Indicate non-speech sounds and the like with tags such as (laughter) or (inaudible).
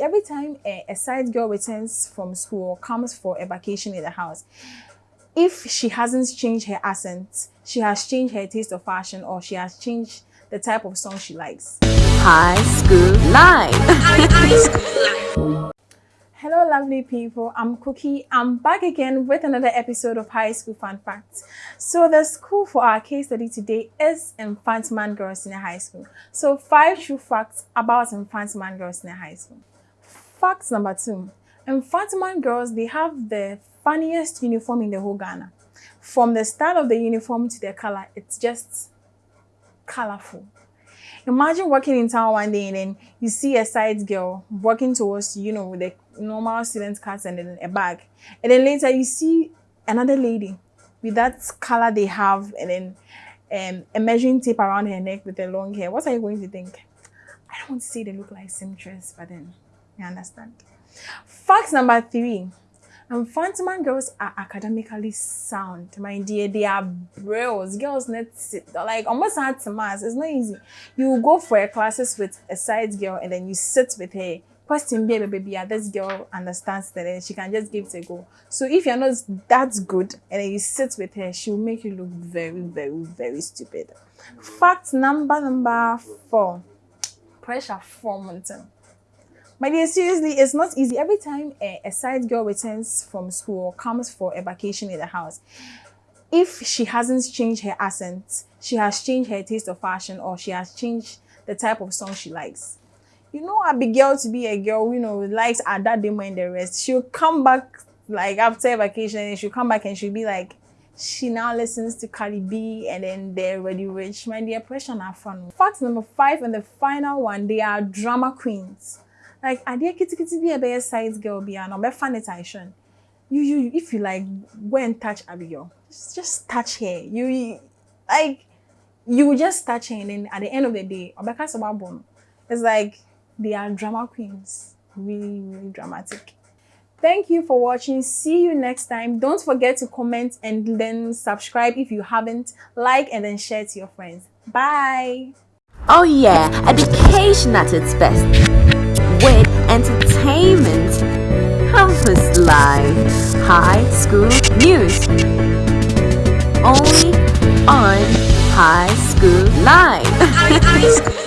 Every time a, a side girl returns from school or comes for a vacation in the house, if she hasn't changed her accent, she has changed her taste of fashion or she has changed the type of song she likes. High School Life. (laughs) High School Life. Hello lovely people, I'm Cookie. I'm back again with another episode of High School Fun Facts. So the school for our case study today is Mfantsiman Girls Senior High School. So five true facts about Mfantsiman Girls Senior High School. Fact number two, Mfantsiman girls, they have the funniest uniform in the whole Ghana. From the style of the uniform to the color, it's just colorful. Imagine walking in town one day and then you see a side girl walking towards you, you know, with a normal student card and then a bag. And then later you see another lady with that color they have and then um, a measuring tape around her neck with the long hair. What are you going to think? I don't want to say they look like seamstress, but then you understand? Fact number three. Mfantsiman girls are academically sound, my dear. They are brills. Girls need like almost hard to mass. It's not easy. You go for a classes with a side girl and then you sit with her. Question baby, baby, yeah, this girl understands that and she can just give it a go. So if you're not that good and then you sit with her, she will make you look very, very, very stupid. Fact number number four. Pressure for mountain. My dear, seriously, it's not easy. Every time a, a side girl returns from school or comes for a vacation in the house, if she hasn't changed her accent, she has changed her taste of fashion or she has changed the type of song she likes. You know, a big girl to be a girl, you know, likes that Demo and the rest. She'll come back like after vacation and she'll come back and she'll be like, she now listens to Cardi B and then they're Roddy Ricch. My dear, pressure not fun. Fact number five and the final one, they are drama queens like adeɛ ketekete bi a ɛbɛyɛ size girl bi a ɔbɛfa ne tension you you if you like go and touch abigail just, just touch her you like you just touch her and then at the end of the day ɔbɛka sɛ wabɔ no it's like they are drama queens really really dramatic Thank you for watching. See you next time. Don't forget to comment and then subscribe if you haven't. Like and then share to your friends. Bye. Oh yeah, education at its best with entertainment, campus life, high school news. Only on High School Live. (laughs)